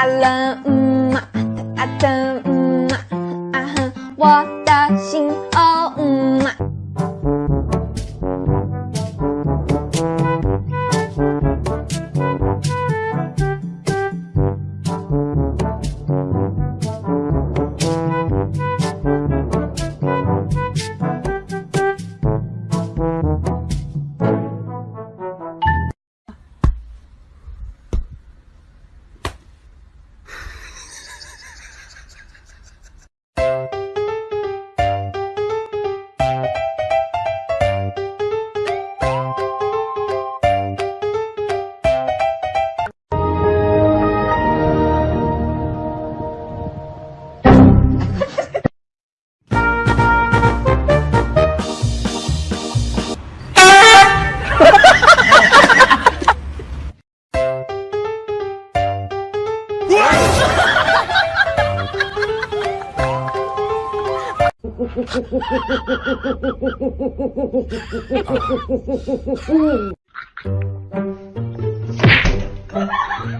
I love. Mm.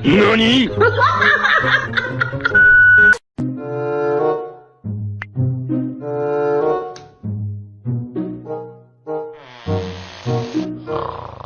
何 Oh.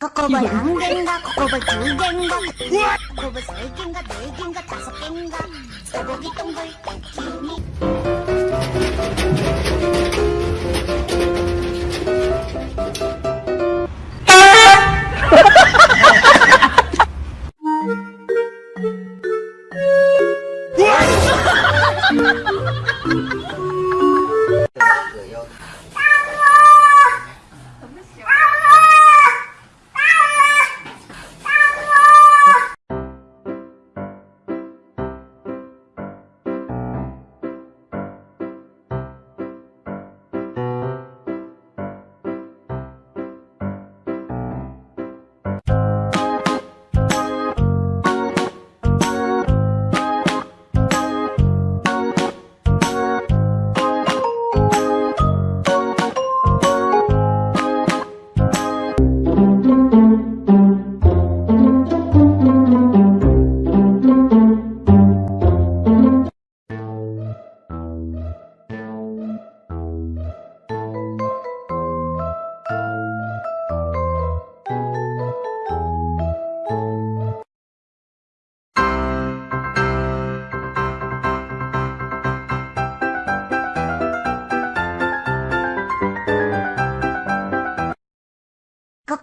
코코볼 한 개인가 코코볼 두 개인가 코코볼 세 개인가 네 개인가 다섯 개인가 소고기 동글 땡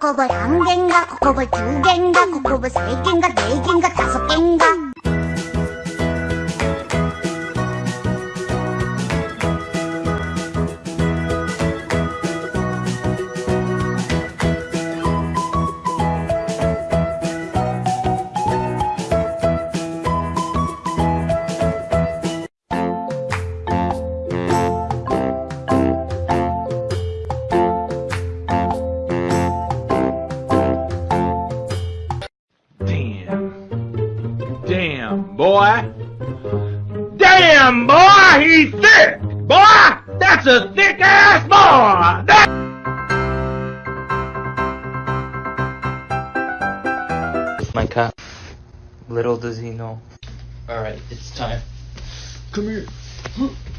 코코볼 한 개인가 코코볼 두 개인가 코코볼 세 개인가 네 개인가 다섯 개인가 Damn, boy. Damn, boy, he's thick. Boy, that's a thick ass boy. That- my cat. Little does he know. Alright, it's time. Come here.